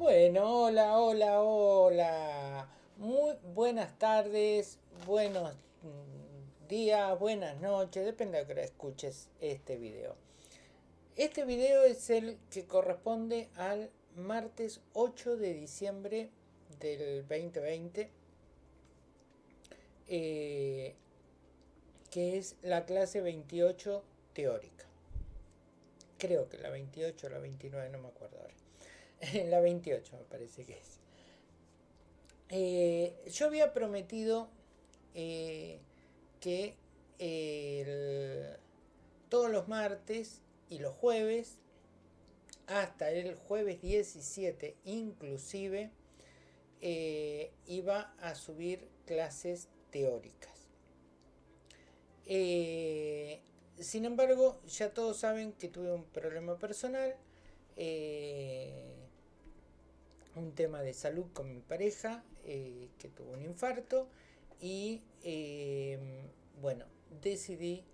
Bueno, hola, hola, hola. Muy buenas tardes, buenos mm, días, buenas noches, depende de que escuches este video. Este video es el que corresponde al martes 8 de diciembre del 2020, eh, que es la clase 28 teórica. Creo que la 28 o la 29, no me acuerdo ahora. la 28 me parece que es. Eh, yo había prometido eh, que todos los martes y los jueves, hasta el jueves 17 inclusive, eh, iba a subir clases teóricas. sin embargo, ya todos saben que tuve un problema personal un tema de salud con mi pareja, eh, que tuvo un infarto, y em, bueno, decidí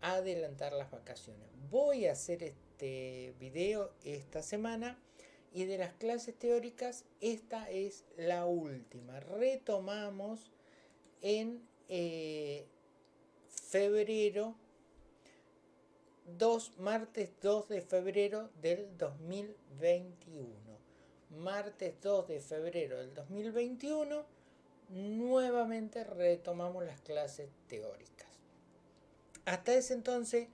adelantar las vacaciones. Voy a hacer este video esta semana y de las clases teóricas esta es la última. Retomamos en eh, febrero 2, martes 2 de febrero del 2021 martes 2 de febrero del 2021, nuevamente retomamos las clases teóricas. Hasta ese entonces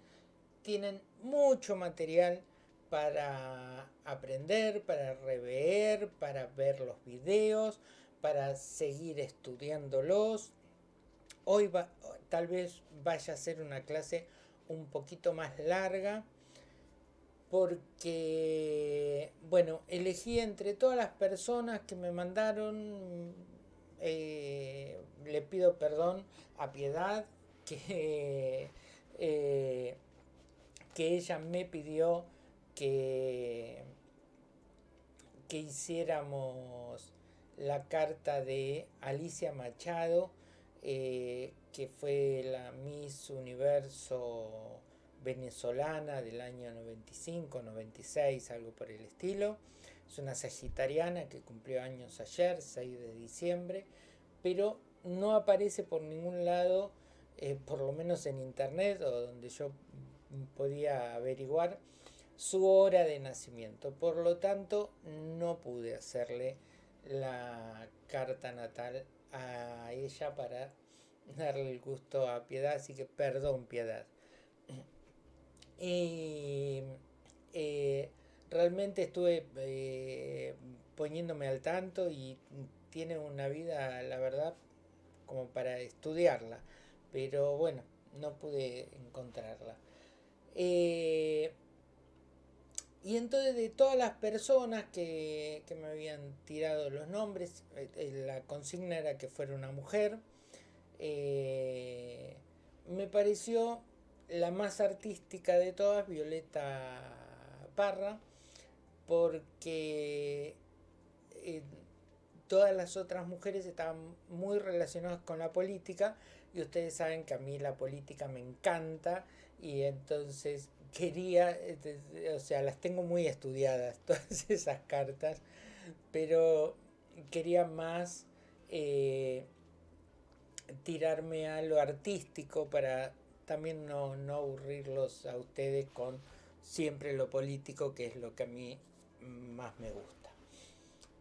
tienen mucho material para aprender, para rever, para ver los videos, para seguir estudiándolos. Hoy tal vez vaya a ser una clase un poquito más larga porque, bueno, elegí entre todas las personas que me mandaron, eh, le pido perdón a Piedad, que, eh, que ella me pidió que, que hiciéramos la carta de Alicia Machado, eh, que fue la Miss Universo venezolana del año 95, 96, algo por el estilo. Es una sagitariana que cumplió años ayer, 6 de diciembre, pero no aparece por ningún lado, eh, por lo menos en internet o donde yo podía averiguar, su hora de nacimiento. Por lo tanto, no pude hacerle la carta natal a ella para darle el gusto a Piedad, así que perdón Piedad. Y eh, realmente estuve eh, poniéndome al tanto y tiene una vida, la verdad, como para estudiarla. Pero bueno, no pude encontrarla. Eh, y entonces de todas las personas que, que, me habían tirado los nombres, la consigna era que fuera una mujer. me pareció la más artística de todas, Violeta Parra, porque eh, todas las otras mujeres estaban muy relacionadas con la política y ustedes saben que a mí la política me encanta y entonces quería, o sea, las tengo muy estudiadas todas esas cartas, pero quería más eh, tirarme a lo artístico para también no, aburrirlos a ustedes con siempre lo político, que es lo que a mí más me gusta.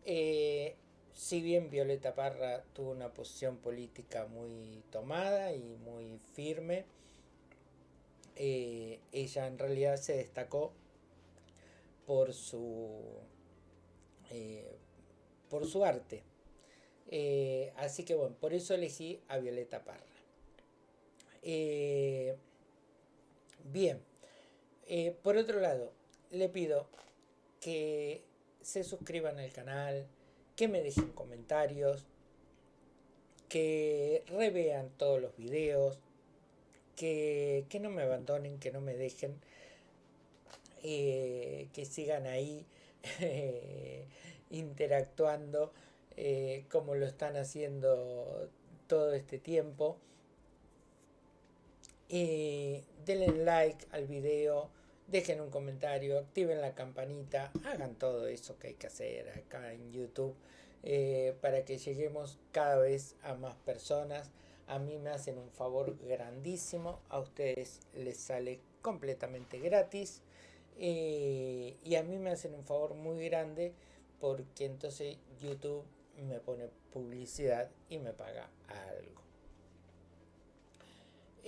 Eh, si bien Violeta Parra tuvo una posición política muy tomada y muy firme, eh, ella en realidad se destacó por su, eh, por su arte. así que bueno, por eso elegí a Violeta Parra. Eh, bien, eh, por otro lado, le pido que se suscriban al canal, que me dejen comentarios, que revean todos los videos, que, no me abandonen, que no me dejen, eh, que sigan ahí interactuando como lo están haciendo todo este tiempo. Eh, denle like al video, dejen un comentario, activen la campanita, hagan todo eso que hay que hacer acá en YouTube eh, para que lleguemos cada vez a más personas. A mí me hacen un favor grandísimo, a ustedes les sale completamente gratis eh, y a mí me hacen un favor muy grande porque entonces YouTube me pone publicidad y me paga algo.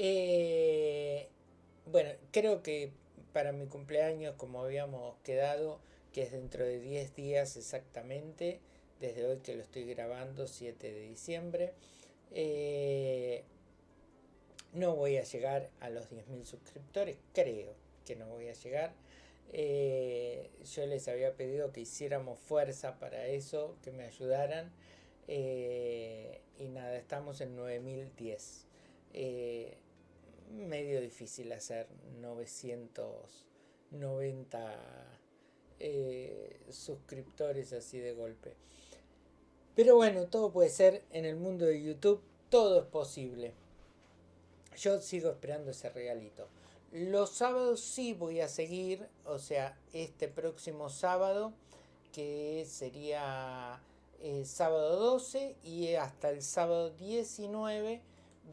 Eh, bueno, creo que para mi cumpleaños, como habíamos quedado, que es dentro de 10 días exactamente, desde hoy que lo estoy grabando, 7 de diciembre, eh, no voy a llegar a los 10.000 suscriptores, creo que no voy a llegar. Eh, yo les había pedido que hiciéramos fuerza para eso, que me ayudaran. Eh, y nada, estamos en 9010. Medio difícil hacer 990 suscriptores así de golpe. Pero bueno, todo puede ser en el mundo de YouTube, todo es posible. Yo sigo esperando ese regalito. Los sábados sí voy a seguir, o sea, este próximo sábado, que sería eh, sábado 12 y hasta el sábado 19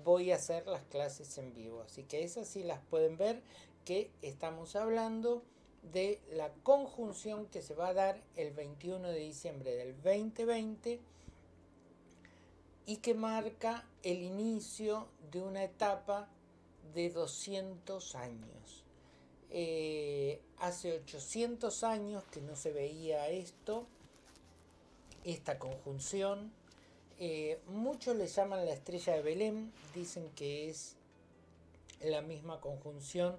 voy a hacer las clases en vivo. Así que esas sí las pueden ver, que estamos hablando de la conjunción que se va a dar el 21 de diciembre del 2020 y que marca el inicio de una etapa de 200 años. Eh, hace 800 años que no se veía esto, esta conjunción. Eh, muchos le llaman la estrella de Belén, dicen que es la misma conjunción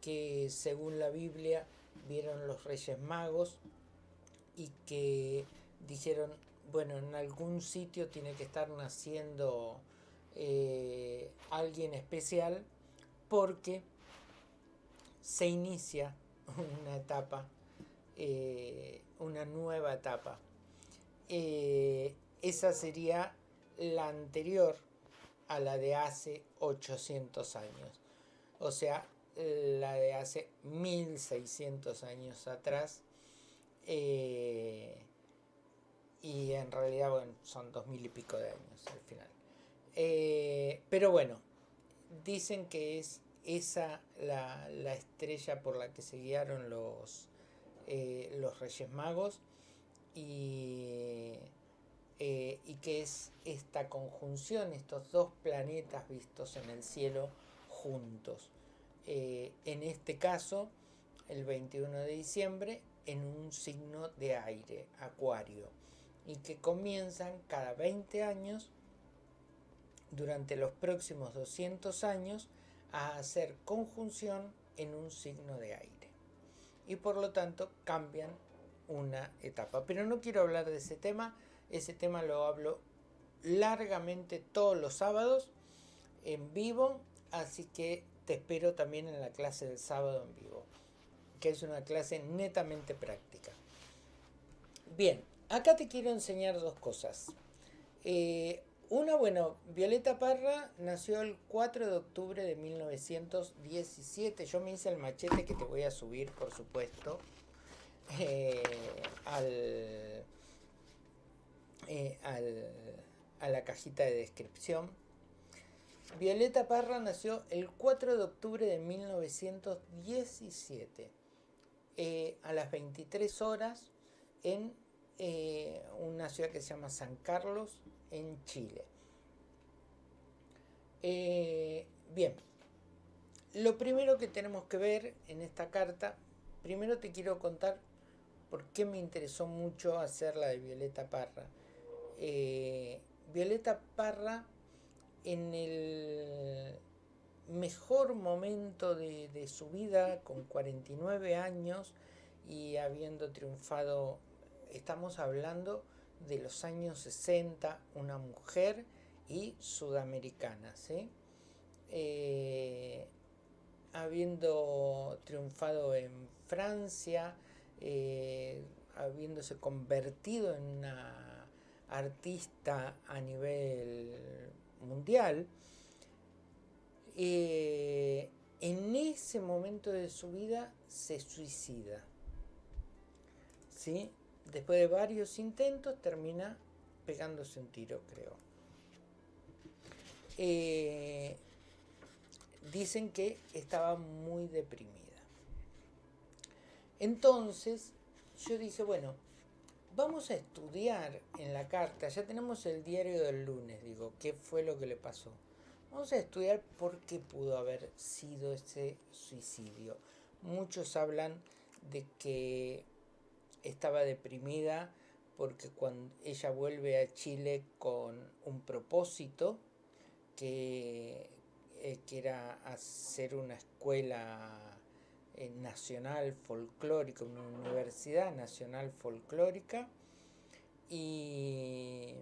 que según la Biblia vieron los reyes magos y que dijeron, bueno, en algún sitio tiene que estar naciendo eh, alguien especial porque se inicia una etapa, eh, una nueva etapa. Eh, esa sería la anterior a la de hace 800 años. O sea, la de hace 1600 años atrás. Eh, y en realidad, bueno, son dos mil y pico de años al final. Eh, pero bueno, dicen que es esa la, estrella por la que se guiaron los, los Reyes Magos y, y que es esta conjunción, estos dos planetas vistos en el cielo juntos. Eh, en este caso el 21 de diciembre en un signo de aire, acuario, y que comienzan cada 20 años durante los próximos 200 años a hacer conjunción en un signo de aire. Y por lo tanto cambian una etapa. Pero no quiero hablar de ese tema, ese tema lo hablo largamente todos los sábados en vivo, así que te espero también en la clase del sábado en vivo, que es una clase netamente práctica. Bien, acá te quiero enseñar dos cosas. Eh, una, bueno, Violeta Parra nació el 4 de octubre de 1917. Yo me hice el machete que te voy a subir, por supuesto, eh, eh, a la cajita de descripción Violeta Parra nació el 4 de octubre de 1917 eh, a las 23 horas en eh, una ciudad que se llama San Carlos, en Chile. Bien, lo primero que tenemos que ver en esta carta, primero te quiero contar por qué me interesó mucho hacer la de Violeta Parra. Violeta Parra en el mejor momento de, su vida, con 49 años y habiendo triunfado, estamos hablando de los años 60, una mujer y sudamericana, eh, habiendo triunfado en Francia, eh, habiéndose convertido en una artista a nivel mundial, eh, en ese momento de su vida se suicida. ¿Sí? Después de varios intentos termina pegándose un tiro, creo. Eh, dicen que estaba muy deprimida. Entonces yo dije, bueno, vamos a estudiar en la carta, ya tenemos el diario del lunes, digo, qué fue lo que le pasó. Vamos a estudiar por qué pudo haber sido ese suicidio. Muchos hablan de que estaba deprimida porque cuando ella vuelve a Chile con un propósito que, eh, que era hacer una escuela eh, nacional folclórica, una universidad nacional folclórica y,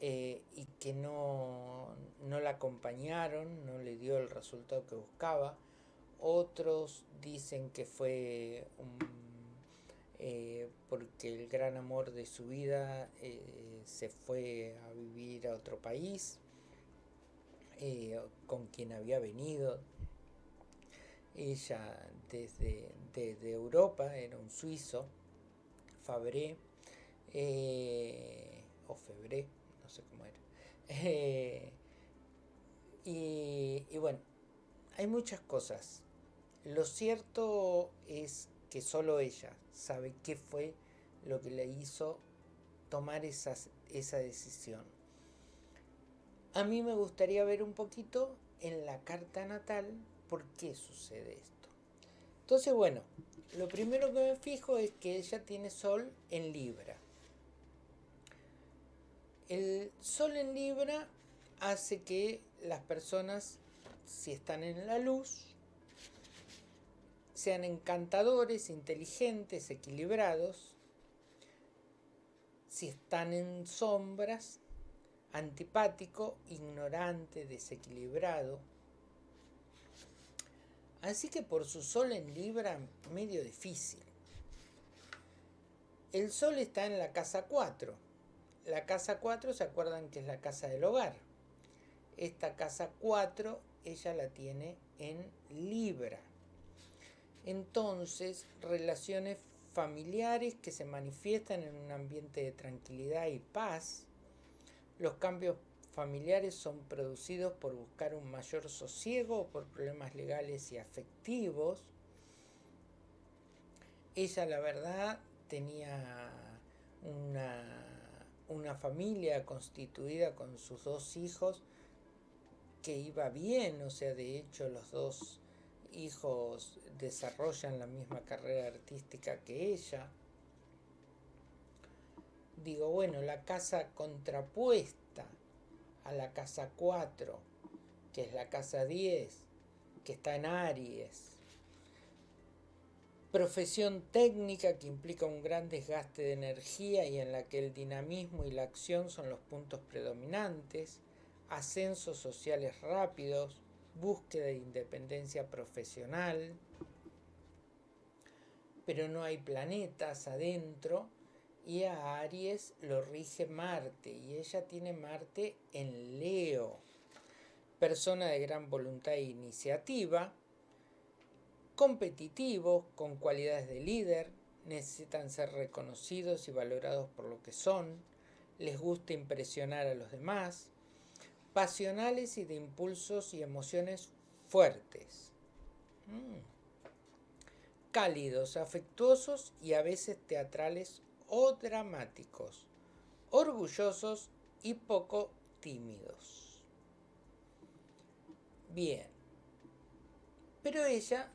eh, y que no, no, la acompañaron, no le dio el resultado que buscaba. Otros dicen que fue eh, porque el gran amor de su vida se fue a vivir a otro país con quien había venido ella desde, desde Europa, era un suizo, Fabré, eh, o Febré, no sé cómo era. Eh, y, y bueno, hay muchas cosas. Lo cierto es que solo ella sabe qué fue lo que le hizo tomar esa decisión. A mí me gustaría ver un poquito en la carta natal por qué sucede esto. Entonces, bueno, lo primero que me fijo es que ella tiene sol en Libra. El sol en Libra hace que las personas, si están en la luz, sean encantadores, inteligentes, equilibrados. Si están en sombras, antipático, ignorante, desequilibrado, Así que por su sol en Libra, medio difícil. El sol está en la casa 4. La casa 4, ¿se acuerdan que es la casa del hogar? Esta casa 4, ella la tiene en Libra. Entonces, relaciones familiares que se manifiestan en un ambiente de tranquilidad y paz, los cambios familiares son producidos por buscar un mayor sosiego o por problemas legales y afectivos. Ella, la verdad, tenía una, una familia constituida con sus dos hijos que iba bien, o sea, de hecho los dos hijos desarrollan la misma carrera artística que ella. Digo, bueno, la casa contrapuesta a la casa 4, que es la casa 10, que está en Aries. Profesión técnica que implica un gran desgaste de energía y en la que el dinamismo y la acción son los puntos predominantes. Ascensos sociales rápidos, búsqueda de independencia profesional. Pero no hay planetas adentro y a Aries lo rige Marte y ella tiene Marte en Leo. Persona de gran voluntad e iniciativa, competitivos, con cualidades de líder, necesitan ser reconocidos y valorados por lo que son, les gusta impresionar a los demás, pasionales y de impulsos y emociones fuertes. Mm. Cálidos, afectuosos y a veces teatrales o dramáticos, orgullosos y poco tímidos. Bien, pero ella,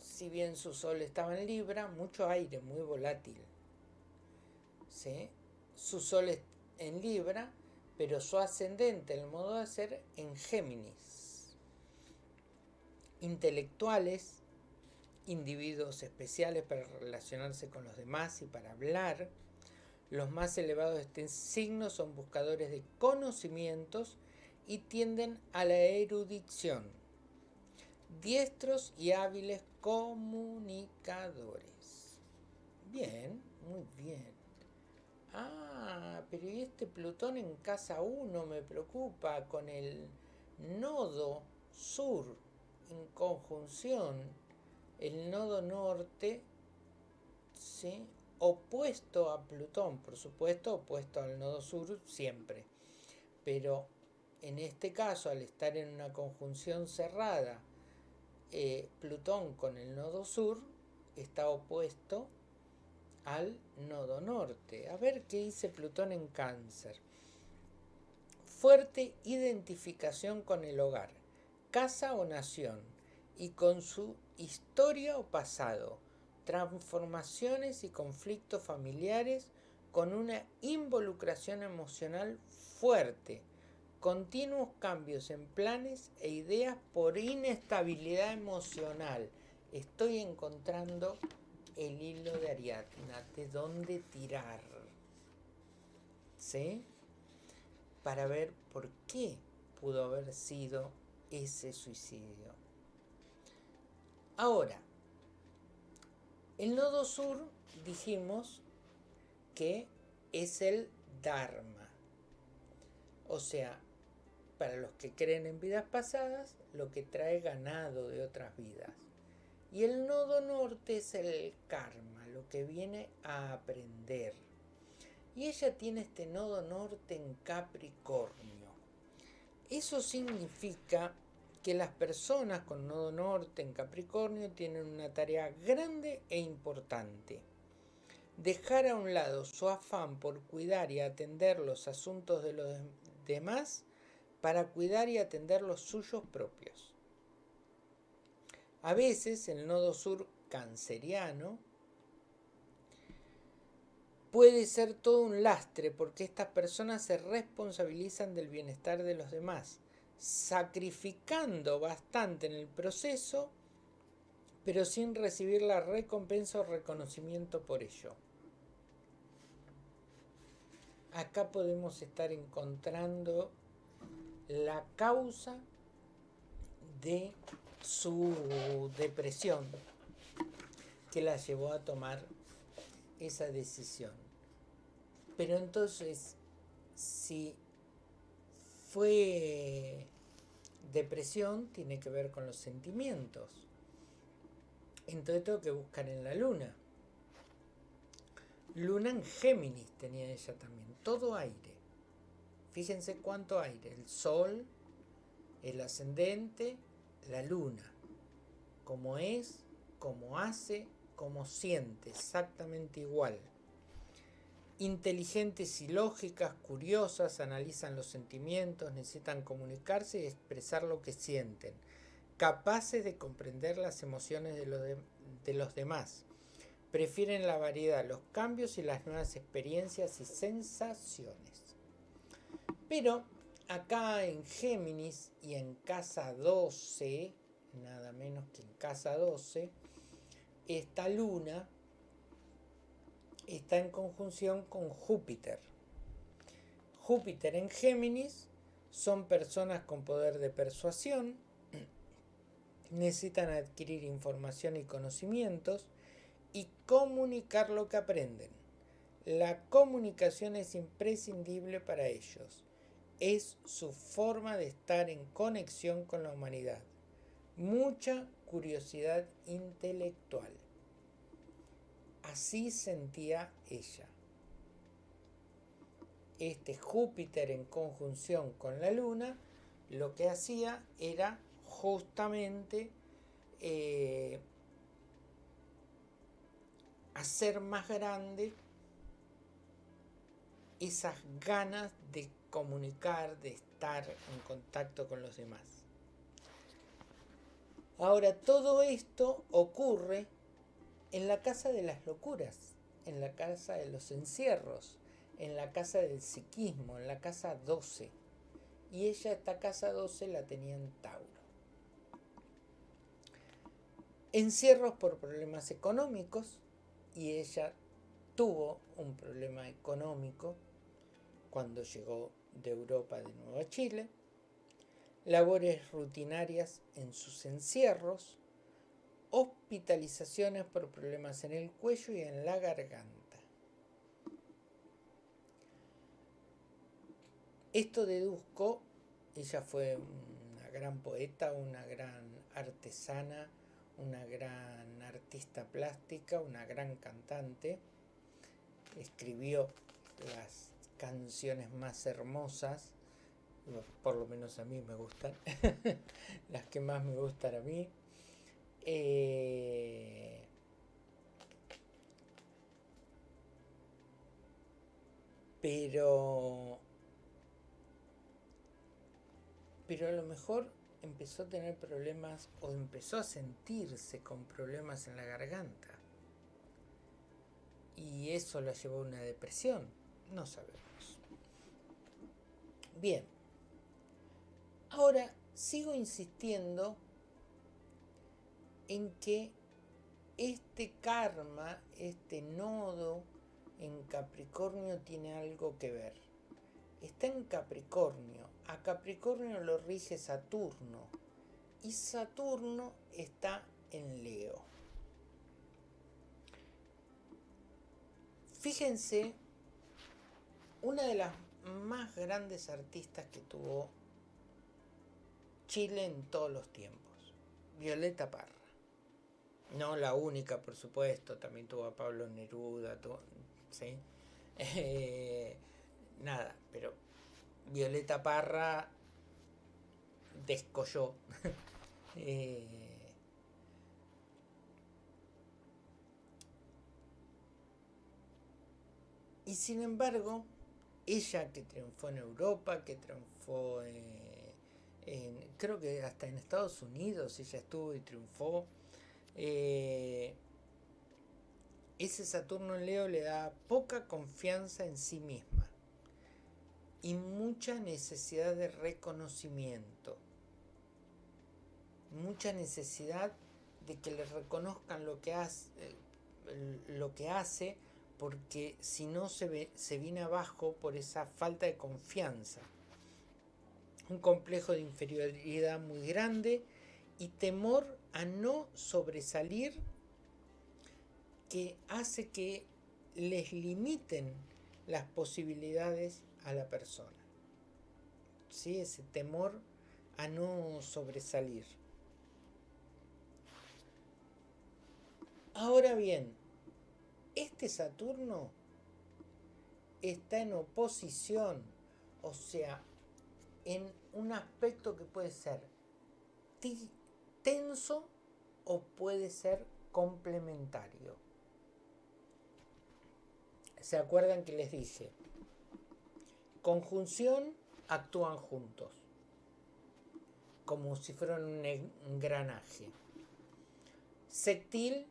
si bien su sol estaba en Libra, mucho aire, muy volátil. ¿sí? Su sol en Libra, pero su ascendente, el modo de ser, en Géminis. Intelectuales, individuos especiales para relacionarse con los demás y para hablar. Los más elevados de este signo son buscadores de conocimientos y tienden a la erudición. Diestros y hábiles comunicadores. Bien, muy bien. Ah, pero ¿y este Plutón en casa 1 me preocupa con el nodo sur en conjunción el nodo norte, ¿sí? opuesto a Plutón, por supuesto, opuesto al nodo sur siempre. Pero en este caso, al estar en una conjunción cerrada, eh, Plutón con el nodo sur está opuesto al nodo norte. A ver qué dice Plutón en cáncer. Fuerte identificación con el hogar, casa o nación, y con su historia o pasado, transformaciones y conflictos familiares con una involucración emocional fuerte, continuos cambios en planes e ideas por inestabilidad emocional. Estoy encontrando el hilo de Ariadna, de dónde tirar. ¿Sí? Para ver por qué pudo haber sido ese suicidio. Ahora, el nodo sur dijimos que es el Dharma. O sea, para los que creen en vidas pasadas, lo que trae ganado de otras vidas. Y el nodo norte es el karma, lo que viene a aprender. Y ella tiene este nodo norte en Capricornio. Eso significa que las personas con nodo norte en Capricornio tienen una tarea grande e importante. Dejar a un lado su afán por cuidar y atender los asuntos de los demás para cuidar y atender los suyos propios. A veces el nodo sur canceriano puede ser todo un lastre porque estas personas se responsabilizan del bienestar de los demás, sacrificando bastante en el proceso, pero sin recibir la recompensa o reconocimiento por ello. Acá podemos estar encontrando la causa de su depresión que la llevó a tomar esa decisión. Pero entonces, si fue depresión, tiene que ver con los sentimientos. Entonces tengo que buscar en la luna. Luna en Géminis tenía ella también, todo aire. Fíjense cuánto aire, el sol, el ascendente, la luna, como es, como hace, como siente, exactamente igual. Inteligentes y lógicas, curiosas, analizan los sentimientos, necesitan comunicarse y expresar lo que sienten, capaces de comprender las emociones de los, de los demás. Prefieren la variedad, los cambios y las nuevas experiencias y sensaciones. Pero acá en Géminis y en casa 12, nada menos que en casa 12, esta luna está en conjunción con Júpiter. Júpiter en Géminis son personas con poder de persuasión, necesitan adquirir información y conocimientos y comunicar lo que aprenden. La comunicación es imprescindible para ellos es su forma de estar en conexión con la humanidad. Mucha curiosidad intelectual. Así sentía ella. Este Júpiter en conjunción con la Luna lo que hacía era justamente eh, hacer más grande esas ganas de comunicar, de estar en contacto con los demás. Ahora, todo esto ocurre en la casa de las locuras, en la casa de los encierros, en la casa del psiquismo, en la casa 12. Y ella, esta casa 12, la tenía en Tauro. Encierros por problemas económicos, y ella tuvo un problema económico cuando llegó de Europa de nuevo a Chile, labores rutinarias en sus encierros, hospitalizaciones por problemas en el cuello y en la garganta. Esto deduzco, ella fue una gran poeta, una gran artesana, una gran artista plástica, una gran cantante. Escribió las canciones más hermosas, por lo menos a mí me gustan, las que más me gustan a mí. Eh, pero pero a lo mejor empezó a tener problemas o empezó a sentirse con problemas en la garganta. Y eso la llevó a una depresión. No sabemos. Bien. Ahora sigo insistiendo en que este karma, este nodo en Capricornio tiene algo que ver. Está en Capricornio. A Capricornio lo rige Saturno. Y Saturno está en Leo. Fíjense, una de las más grandes artistas que tuvo Chile en todos los tiempos, Violeta Parra. No la única, por supuesto, también tuvo a Pablo Neruda, ¿sí? Eh, nada, pero Violeta Parra descolló. eh, y sin embargo, ella que triunfó en Europa, que triunfó en, creo que hasta en Estados Unidos ella estuvo y triunfó. Eh, ese Saturno en Leo le da poca confianza en sí misma y mucha necesidad de reconocimiento. Mucha necesidad de que le reconozcan lo que hace, eh, hace porque si no se, se viene abajo por esa falta de confianza. Un complejo de inferioridad muy grande y temor a no sobresalir que hace que les limiten las posibilidades a la persona. ¿Sí? Ese temor a no sobresalir. Ahora bien, este Saturno está en oposición, o sea, en un aspecto que puede ser tenso o puede ser complementario. ¿Se acuerdan que les dije? Conjunción actúan juntos, como si fueran un engranaje. Sectil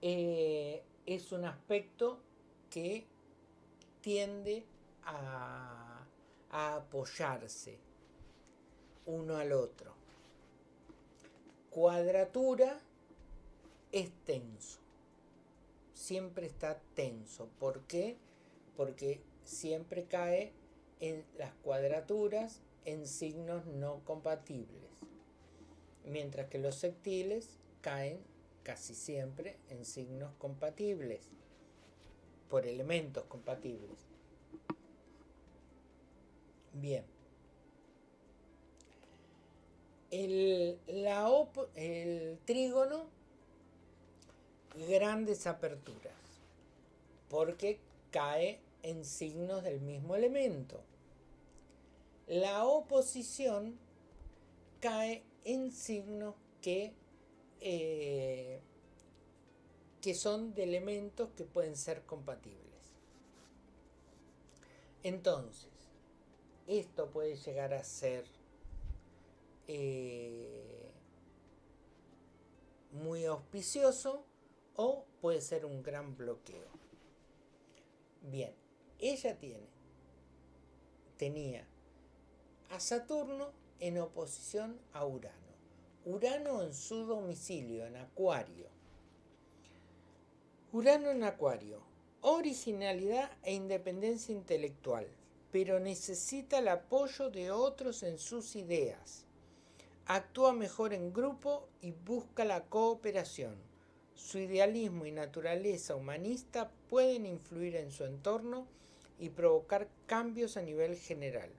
eh, es un aspecto que tiende a apoyarse uno al otro. Cuadratura es tenso. Siempre está tenso. ¿Por qué? Porque siempre cae en las cuadraturas en signos no compatibles. Mientras que los sectiles caen casi siempre en signos compatibles, por elementos compatibles. Bien. El, la el trígono, grandes aperturas, porque cae en signos del mismo elemento. La oposición cae en signos que eh, que son de elementos que pueden ser compatibles. Entonces, esto puede llegar a ser eh, muy auspicioso o puede ser un gran bloqueo. Bien, ella tiene, tenía a Saturno en oposición a Urano. Urano en su domicilio, en Acuario. Urano en Acuario. Originalidad e independencia intelectual, pero necesita el apoyo de otros en sus ideas. Actúa mejor en grupo y busca la cooperación. Su idealismo y naturaleza humanista pueden influir en su entorno y provocar cambios a nivel general.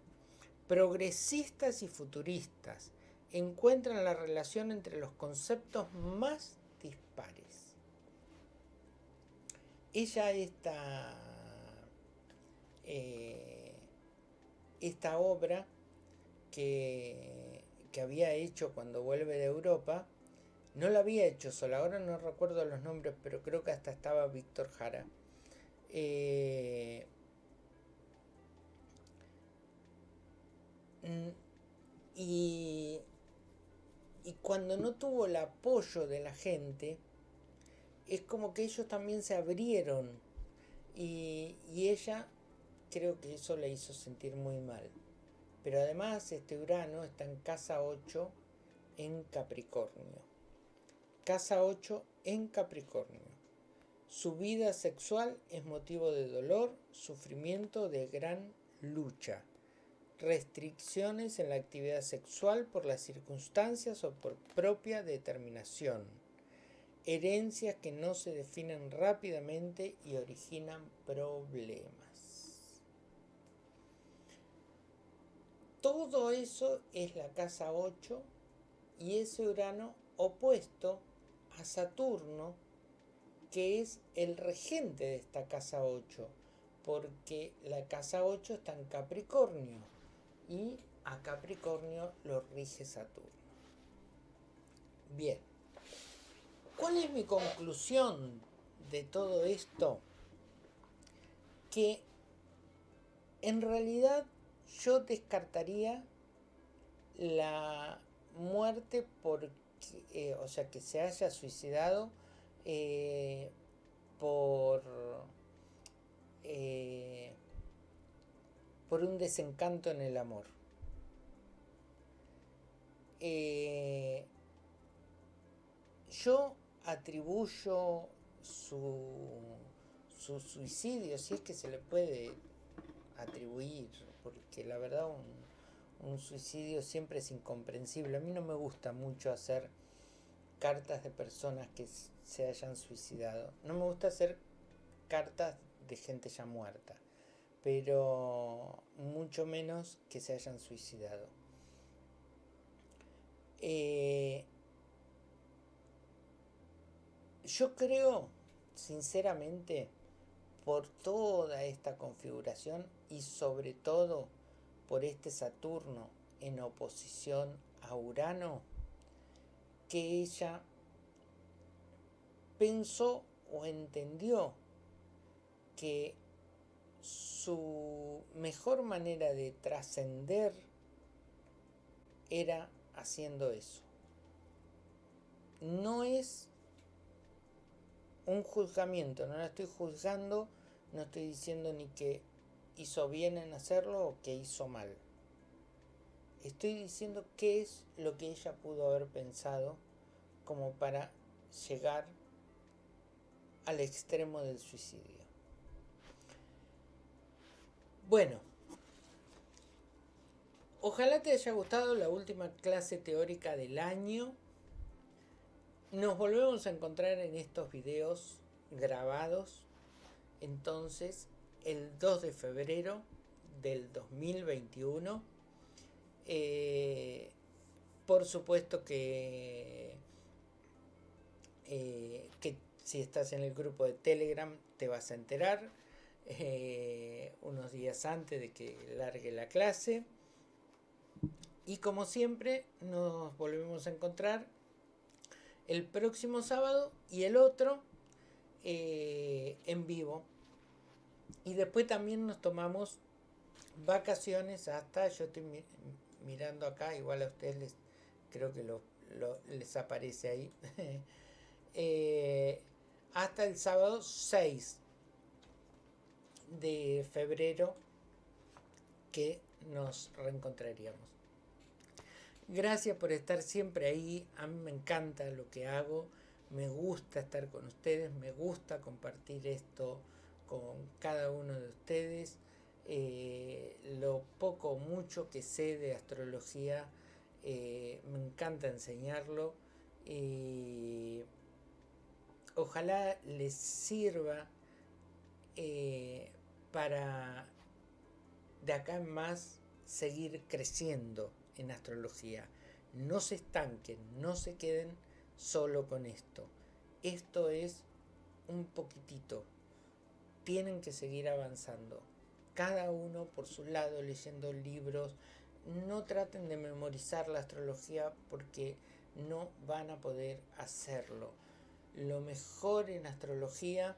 progresistas y futuristas encuentran la relación entre los conceptos más dispares. Ella esta, eh, esta obra que, que había hecho cuando vuelve de Europa, no la había hecho sola, ahora no recuerdo los nombres, pero creo que hasta estaba Víctor Jara. Eh, mm, y, y cuando no tuvo el apoyo de la gente, es como que ellos también se abrieron y, y ella creo que eso le hizo sentir muy mal. Pero además este Urano está en casa 8 en Capricornio. Casa 8 en Capricornio. Su vida sexual es motivo de dolor, sufrimiento, de gran lucha. Restricciones en la actividad sexual por las circunstancias o por propia determinación. Herencias que no se definen rápidamente y originan problemas. Todo eso es la casa 8 y ese Urano opuesto a Saturno, que es el regente de esta casa 8, porque la casa 8 está en Capricornio y a Capricornio lo rige Saturno. Bien, ¿cuál es mi conclusión de todo esto? Que en realidad yo descartaría la muerte porque eh, o sea, que se haya suicidado eh, por, eh, por un desencanto en el amor. yo atribuyo su, su suicidio, si es que se le puede atribuir, porque la verdad un, suicidio siempre es incomprensible. A mí no me gusta mucho hacer cartas de personas que se hayan suicidado. No me gusta hacer cartas de gente ya muerta, pero mucho menos que se hayan suicidado. Eh, yo creo, sinceramente, por toda esta configuración y sobre todo por este Saturno en oposición a Urano, que ella pensó o entendió que su mejor manera de trascender era haciendo eso. No es un juzgamiento, no la estoy juzgando, no estoy diciendo ni que hizo bien en hacerlo o que hizo mal. Estoy diciendo qué es lo que ella pudo haber pensado como para llegar al extremo del suicidio. Bueno, ojalá te haya gustado la última clase teórica del año. Nos volvemos a encontrar en estos videos grabados. Entonces, el 2 de febrero del 2021. Eh, por supuesto que, eh, que si estás en el grupo de Telegram te vas a enterar eh, unos días antes de que largue la clase. Y como siempre nos volvemos a encontrar el próximo sábado y el otro en vivo y después también nos tomamos vacaciones hasta, yo estoy mirando acá, igual a ustedes creo que lo, les aparece ahí, eh, hasta el sábado 6 de febrero que nos reencontraríamos. Gracias por estar siempre ahí, a mí me encanta lo que hago, me gusta estar con ustedes, me gusta compartir esto con cada uno de ustedes. Eh, lo poco o mucho que sé de astrología, eh, me encanta enseñarlo. y ojalá les sirva eh, para de acá en más seguir creciendo en astrología. No se estanquen, no se queden solo con esto. Esto es un poquitito. Tienen que seguir avanzando. Cada uno por su lado leyendo libros. No traten de memorizar la astrología porque no van a poder hacerlo. Lo mejor en astrología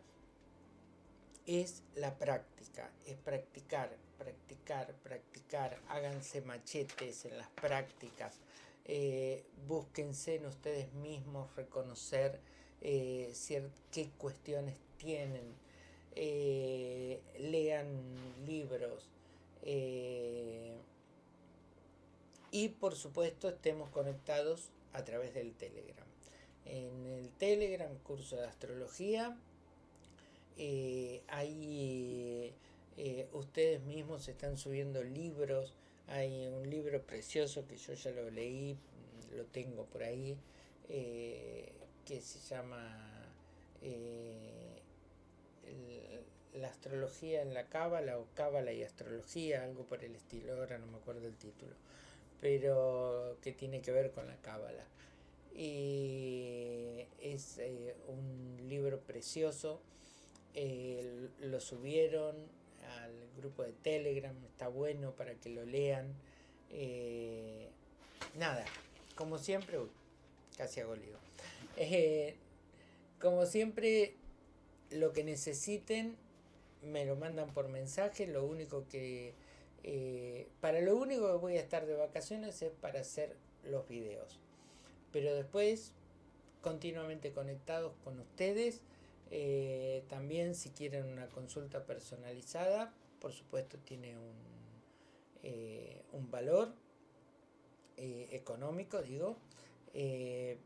es la práctica, es practicar, practicar, practicar, háganse machetes en las prácticas, eh, búsquense en ustedes mismos reconocer eh, qué cuestiones tienen, eh, lean libros y por supuesto estemos conectados a través del Telegram. En el Telegram, curso de astrología, ahí ustedes mismos están subiendo libros, hay un libro precioso que yo ya lo leí, lo tengo por ahí, eh, que se llama eh, La astrología en la cábala o cábala y astrología, algo por el estilo, ahora no me acuerdo el título, pero que tiene que ver con la cábala. Y es eh, un libro precioso, lo subieron al grupo de Telegram, está bueno para que lo lean. Eh, nada, como siempre, casi hago lío. Eh, como siempre, lo que necesiten me lo mandan por mensaje. Lo único que. Eh, para lo único que voy a estar de vacaciones es para hacer los videos. Pero después, continuamente conectados con ustedes. Eh, también si quieren una consulta personalizada, por supuesto tiene un, eh, un valor económico, digo,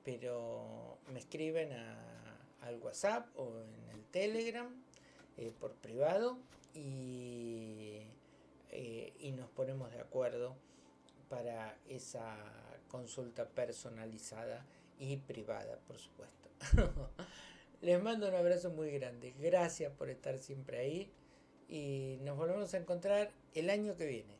pero me escriben al WhatsApp o en el Telegram por privado y, y nos ponemos de acuerdo para esa consulta personalizada y privada, por supuesto. Les mando un abrazo muy grande. Gracias por estar siempre ahí. Y nos volvemos a encontrar el año que viene.